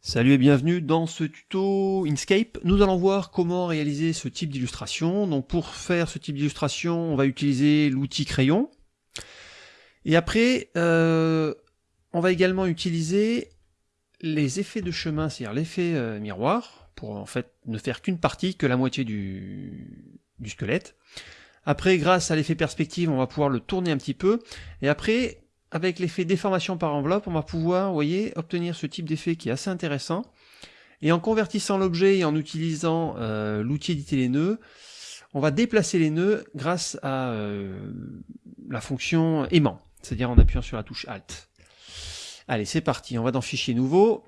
Salut et bienvenue dans ce tuto Inkscape. Nous allons voir comment réaliser ce type d'illustration. Donc pour faire ce type d'illustration, on va utiliser l'outil crayon. Et après, euh, on va également utiliser les effets de chemin, c'est-à-dire l'effet euh, miroir, pour en fait ne faire qu'une partie, que la moitié du, du squelette. Après, grâce à l'effet perspective, on va pouvoir le tourner un petit peu. Et après, avec l'effet déformation par enveloppe, on va pouvoir, voyez, obtenir ce type d'effet qui est assez intéressant. Et en convertissant l'objet et en utilisant euh, l'outil éditer les nœuds, on va déplacer les nœuds grâce à euh, la fonction aimant, c'est-à-dire en appuyant sur la touche Alt. Allez, c'est parti, on va dans Fichier nouveau.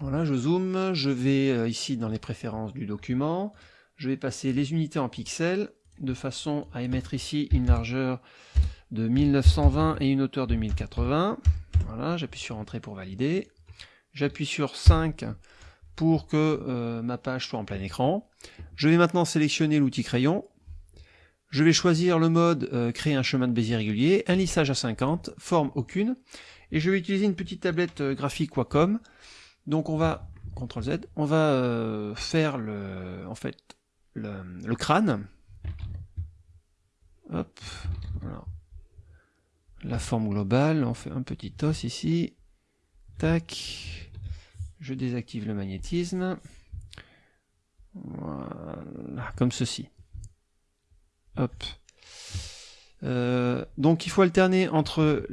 Voilà, je zoome, je vais euh, ici dans les préférences du document, je vais passer les unités en pixels, de façon à émettre ici une largeur de 1920 et une hauteur de 1080. Voilà, j'appuie sur Entrée pour valider. J'appuie sur 5 pour que euh, ma page soit en plein écran. Je vais maintenant sélectionner l'outil crayon. Je vais choisir le mode euh, créer un chemin de Bézier régulier, un lissage à 50, forme aucune, et je vais utiliser une petite tablette euh, graphique Wacom. Donc on va, CTRL Z, on va faire le, en fait, le, crâne. Hop, la forme globale, on fait un petit os ici, tac, je désactive le magnétisme, voilà, comme ceci. Hop. Euh, donc il faut alterner entre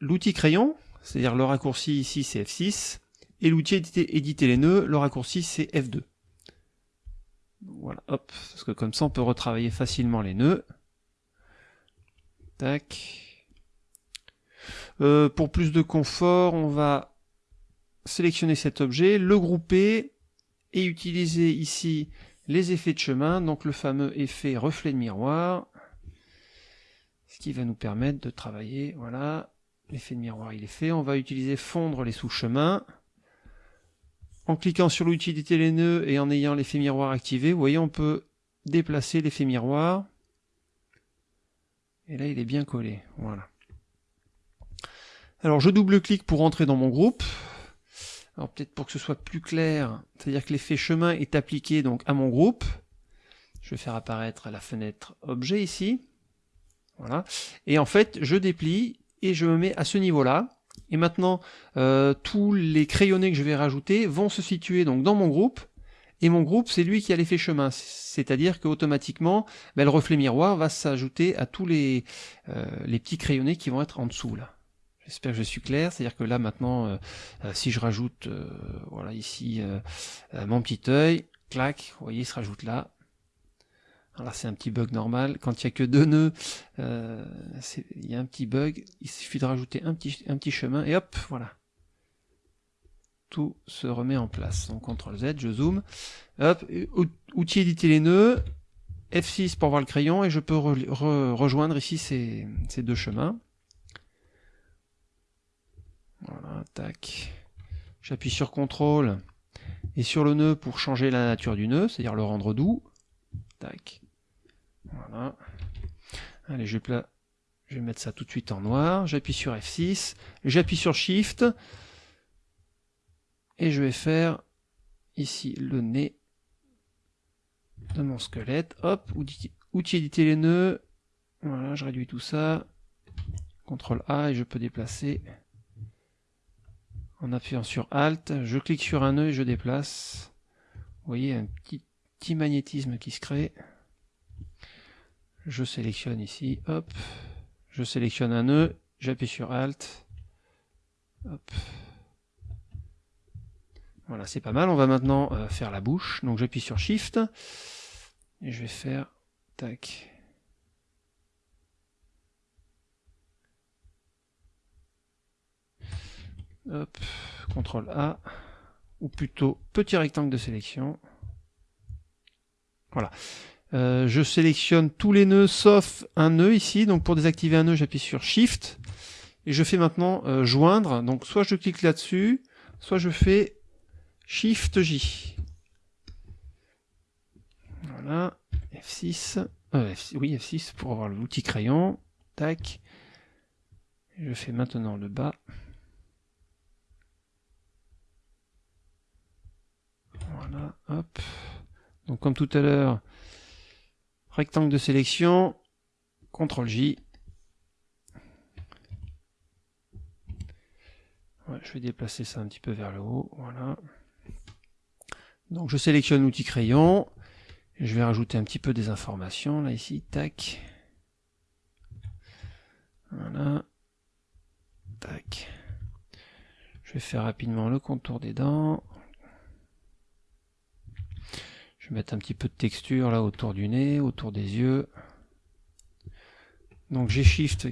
l'outil crayon, c'est-à-dire le raccourci ici c'est F6, et l'outil éditer, éditer, les nœuds, le raccourci c'est F2. Voilà, hop, parce que comme ça on peut retravailler facilement les nœuds. Tac. Euh, pour plus de confort, on va sélectionner cet objet, le grouper et utiliser ici les effets de chemin, donc le fameux effet reflet de miroir, ce qui va nous permettre de travailler, voilà, l'effet de miroir il est fait, on va utiliser fondre les sous-chemins, en cliquant sur l'outil des les nœuds et en ayant l'effet miroir activé, vous voyez on peut déplacer l'effet miroir, et là il est bien collé, voilà. Alors je double-clique pour entrer dans mon groupe. Alors peut-être pour que ce soit plus clair, c'est-à-dire que l'effet chemin est appliqué donc à mon groupe. Je vais faire apparaître la fenêtre objet ici. Voilà. Et en fait, je déplie et je me mets à ce niveau-là. Et maintenant, euh, tous les crayonnés que je vais rajouter vont se situer donc dans mon groupe. Et mon groupe, c'est lui qui a l'effet chemin. C'est-à-dire qu'automatiquement, ben, le reflet miroir va s'ajouter à tous les, euh, les petits crayonnés qui vont être en dessous là. J'espère que je suis clair, c'est-à-dire que là maintenant, euh, euh, si je rajoute, euh, voilà ici, mon petit œil, clac, vous voyez, il se rajoute là. Alors c'est un petit bug normal, quand il n'y a que deux nœuds, il y a un petit bug, il suffit de rajouter un petit, un petit chemin, et hop, voilà. Tout se remet en place. Donc CTRL Z, je zoome, hop, outil éditer les nœuds, F6 pour voir le crayon, et je peux rejoindre ici ces, ces deux chemins. Voilà, tac. J'appuie sur CTRL et sur le nœud pour changer la nature du nœud, c'est-à-dire le rendre doux. Tac. Voilà. Allez, je vais, mettre ça tout de suite en noir. J'appuie sur F6, j'appuie sur Shift et je vais faire ici le nez de mon squelette. Hop, outil, outil éditer les nœuds. Voilà, je réduis tout ça. CTRL A et je peux déplacer en appuyant sur Alt, je clique sur un nœud et je déplace. Vous voyez un petit, magnétisme qui se crée. Je sélectionne ici, hop, je sélectionne un nœud, j'appuie sur Alt, hop. Voilà, c'est pas mal. On va maintenant euh, faire la bouche. Donc j'appuie sur Shift et je vais faire tac. Hop, CTRL A, ou plutôt petit rectangle de sélection. Voilà. Euh, je sélectionne tous les nœuds sauf un nœud ici. Donc pour désactiver un nœud, j'appuie sur Shift. Et je fais maintenant euh, joindre. Donc soit je clique là-dessus, soit je fais Shift J. Voilà. F6. Euh, oui, F6 pour avoir l'outil crayon. Tac. Je fais maintenant le bas. Donc comme tout à l'heure, rectangle de sélection, CTRL J. je vais déplacer ça un petit peu vers le haut, voilà. Donc je sélectionne l'outil crayon, je vais rajouter un petit peu des informations, là ici, tac. Voilà. Tac. Je vais faire rapidement le contour des dents. Je vais mettre un petit peu de texture là autour du nez, autour des yeux. Donc j'ai Shift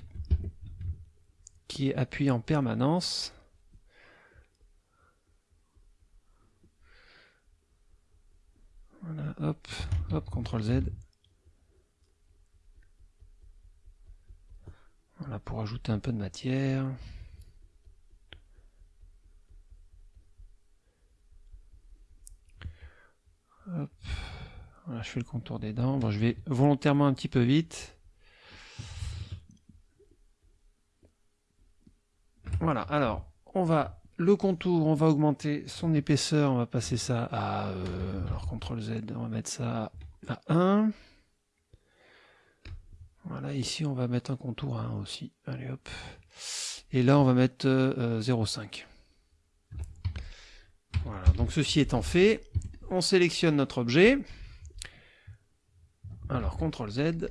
qui est appuyé en permanence. Voilà, hop, hop, CTRL Z. Voilà, pour ajouter un peu de matière. Hop. Je fais le contour des dents. Je vais volontairement un petit peu vite. Voilà, alors, on va le contour, on va augmenter son épaisseur, on va passer ça à, euh, alors CTRL Z, on va mettre ça à 1. Voilà, ici on va mettre un contour à 1 aussi, allez hop. Et là on va mettre 0,5. Euh, voilà, donc ceci étant fait, on sélectionne notre objet. Alors CTRL Z,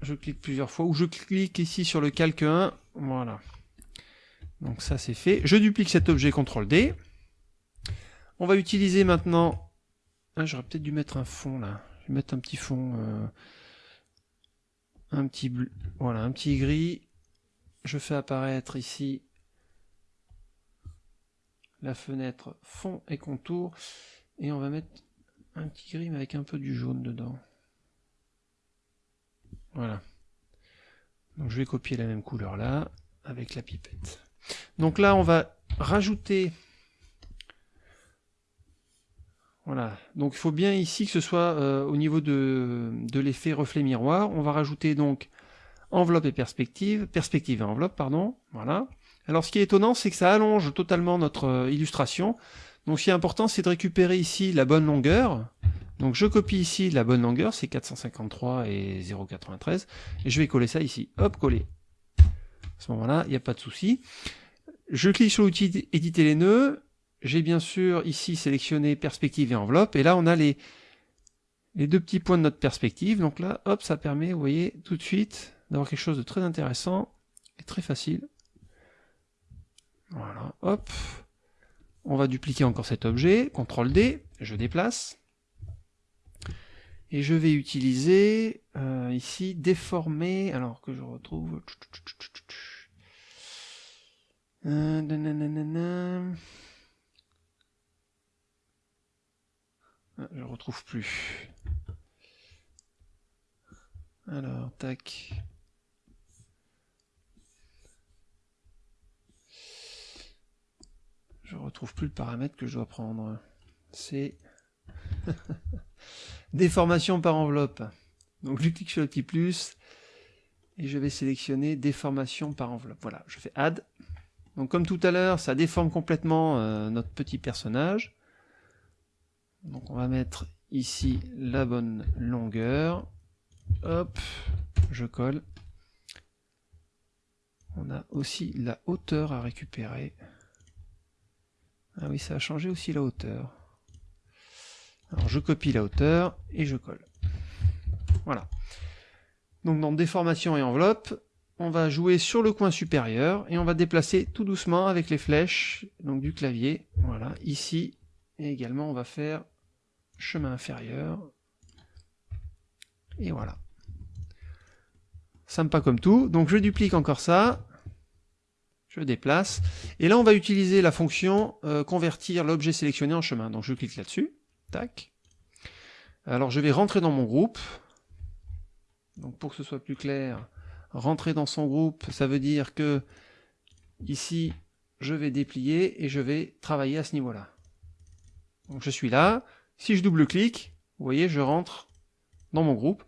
je clique plusieurs fois, ou je clique ici sur le calque 1, voilà. Donc ça c'est fait. Je duplique cet objet CTRL D. On va utiliser maintenant... Ah, j'aurais peut-être dû mettre un fond là. Je vais mettre un petit fond... Euh, un petit bleu. Voilà, un petit gris. Je fais apparaître ici la fenêtre fond et contour. Et on va mettre un petit gris mais avec un peu du jaune dedans. Voilà. Donc je vais copier la même couleur là avec la pipette. Donc là, on va rajouter... Voilà, donc il faut bien ici que ce soit euh, au niveau de, l'effet reflet miroir. On va rajouter donc enveloppe et perspective, perspective et enveloppe, pardon, voilà. Alors ce qui est étonnant, c'est que ça allonge totalement notre euh, illustration. Donc ce qui est important, c'est de récupérer ici la bonne longueur. Donc je copie ici la bonne longueur, c'est 453 et 0,93, et je vais coller ça ici. Hop, coller. À ce moment-là, il n'y a pas de souci. Je clique sur l'outil éditer les nœuds. J'ai bien sûr ici sélectionné perspective et enveloppe. Et là, on a les, les deux petits points de notre perspective. Donc là, hop, ça permet, vous voyez, tout de suite, d'avoir quelque chose de très intéressant et très facile. Voilà, hop. On va dupliquer encore cet objet. CTRL D, je déplace. Et je vais utiliser euh, ici déformer, alors que je retrouve... Euh, ah, je retrouve plus. Alors, tac. Je retrouve plus le paramètre que je dois prendre. C'est déformation par enveloppe. Donc je clique sur le petit plus et je vais sélectionner déformation par enveloppe. Voilà, je fais add. Donc comme tout à l'heure, ça déforme complètement euh, notre petit personnage. Donc on va mettre ici la bonne longueur. Hop, je colle. On a aussi la hauteur à récupérer. Ah oui, ça a changé aussi la hauteur. Alors je copie la hauteur et je colle. Voilà. Donc dans déformation et enveloppe, on va jouer sur le coin supérieur et on va déplacer tout doucement avec les flèches donc du clavier. Voilà, ici et également on va faire chemin inférieur. Et voilà. Sympa comme tout. Donc je duplique encore ça. Je déplace. Et là on va utiliser la fonction euh, convertir l'objet sélectionné en chemin. Donc je clique là-dessus. Tac. Alors je vais rentrer dans mon groupe. Donc pour que ce soit plus clair, rentrer dans son groupe, ça veut dire que ici, je vais déplier et je vais travailler à ce niveau-là. Donc je suis là, si je double-clique, vous voyez, je rentre dans mon groupe.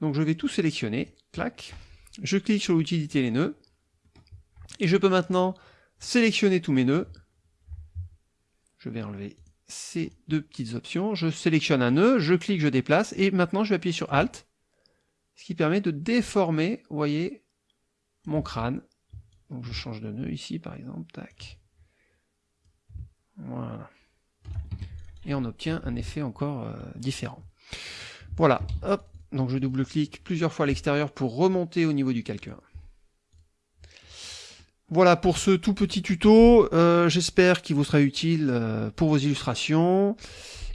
Donc je vais tout sélectionner, clac, je clique sur l'outil éditer les nœuds, et je peux maintenant sélectionner tous mes nœuds. Je vais enlever ces deux petites options, je sélectionne un nœud, je clique, je déplace, et maintenant je vais appuyer sur Alt, ce qui permet de déformer, vous voyez, mon crâne. Donc je change de nœud ici par exemple, tac. Voilà. Et on obtient un effet encore euh, différent. Voilà, hop, donc je double-clique plusieurs fois à l'extérieur pour remonter au niveau du calqueur. Voilà pour ce tout petit tuto, euh, j'espère qu'il vous sera utile euh, pour vos illustrations,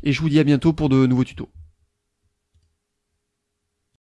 et je vous dis à bientôt pour de nouveaux tutos.